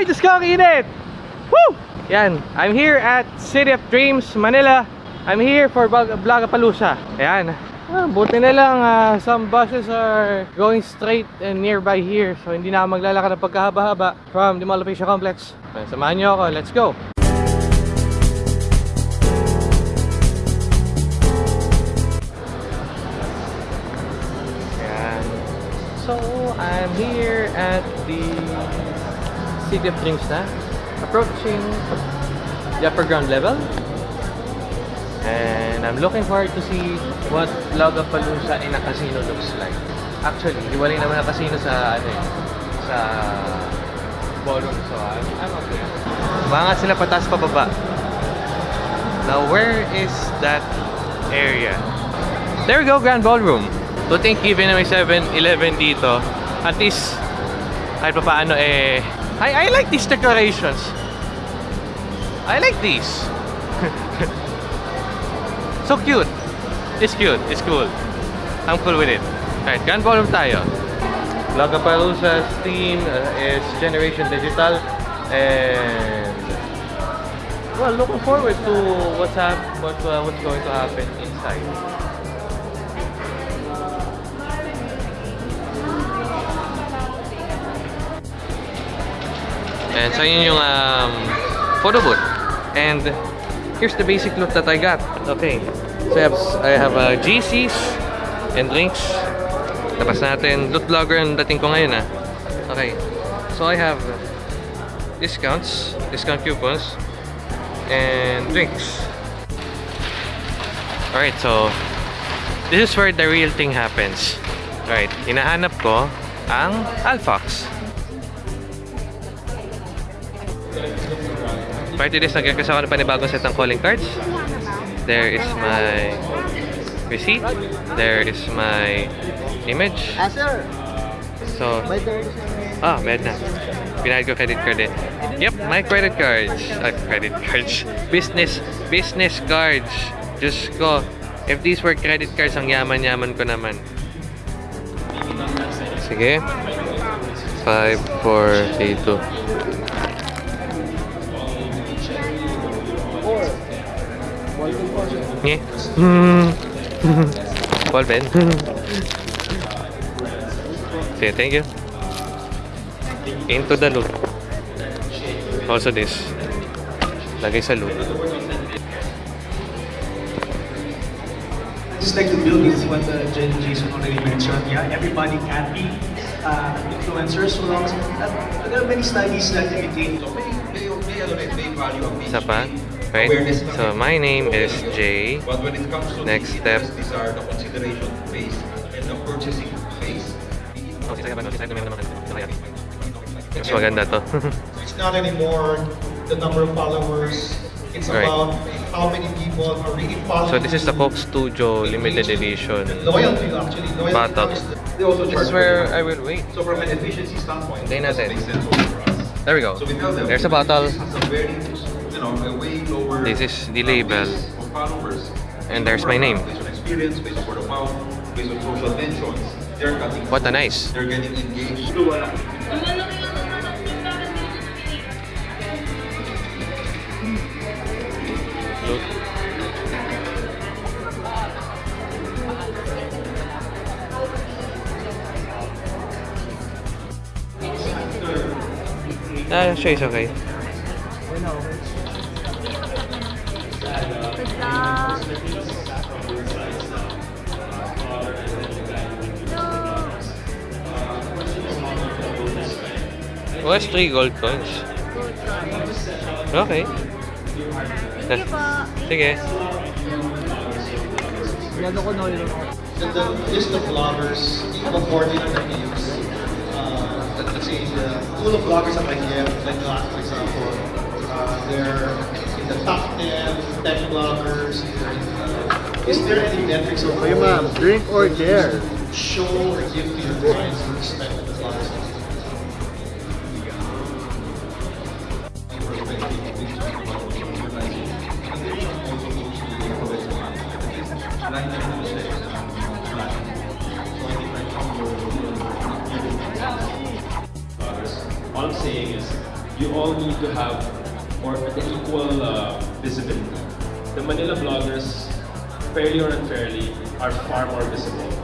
Ay, Diyos ko, ang init! Woo! Yan, I'm here at City of Dreams, Manila. I'm here for Vlogapalooza. Ayan. Ah, buti na lang, ah, some buses are going straight and nearby here. So, hindi na maglalakad ng pagkahaba-haba from the Asia Complex. Samahan nyo ako, let's go! Ayan. So, I'm here at the City of Dreams na. Approaching the upper ground level. And I'm looking forward to see what Lollapalooza in a casino looks like. Actually, hiwalay naman ang casino sa ano eh, sa ballroom. So, I'm, I'm okay. Mga sila patas pababa. Now, where is that area? There we go, Grand Ballroom. To think even na may 7-Eleven dito, at least, kahit pa paano eh, I, I like these decorations. I like these. so cute. It's cute. It's cool. I'm cool with it. Alright, Grand Ballroom tayo. Lollapalooza's theme uh, is Generation Digital and well, looking forward to what's hap what, uh, what's going to happen inside. And so yun yung um, photo booth. And here's the basic look that I got. Okay. So I have, I have uh, GCs and drinks. Tapos natin. Loot vlogger ang dating ko ngayon ah. Okay. So I have discounts, discount coupons, and drinks. Alright, so this is where the real thing happens. Right, hinahanap ko ang Alfox. Prior to this, ako ng panibagong set ng calling cards. There is my receipt. There is my image. Ah. So, ah, med na. Pinahid ko credit card eh. Yep, my credit cards. Ah, credit cards. Business, business cards. Diyos ko. If these were credit cards, ang yaman-yaman ko naman. Sige. 5, 4, 3, 2. Nye. Hmm. Paul Ben. Sige, thank you. Into the loop. Also this. Lagay sa loop. Just like the buildings, what uh, Jen Jason already mentioned, yeah, everybody can be uh, influencers so long as uh, there are many studies that indicate Isa pa. Right? So, my name is Jay. Next step. details, these are the consideration phase and the purchasing phase. Mas maganda to. It's not anymore the number of followers. It's Right. about how many people are really following. so, this is the. Coke Studio limited edition. The loyalty, actually. Loyalty Bottle. is the- They also This is where I will wait. So from an efficiency standpoint, it natin. makes sense also for us. There we go. So There's a bottle. This is the label. And there's my name. What a nice. Ah, siya okay. Oh, that's three gold coins. Okay. Thank you po. Sige. Lalo The list of bloggers, equal 40 na views. Uh, let's see, the pool of bloggers that I give, like, for example, uh, they're the top 10 tech vloggers. they're uh, in the- Is there any metrics or Hey oh, ma'am, drink or dare? show or give to your clients with respect the vloggers? All I'm saying is you all need to have or the equal uh, visibility. The Manila bloggers, fairly or unfairly, are far more visible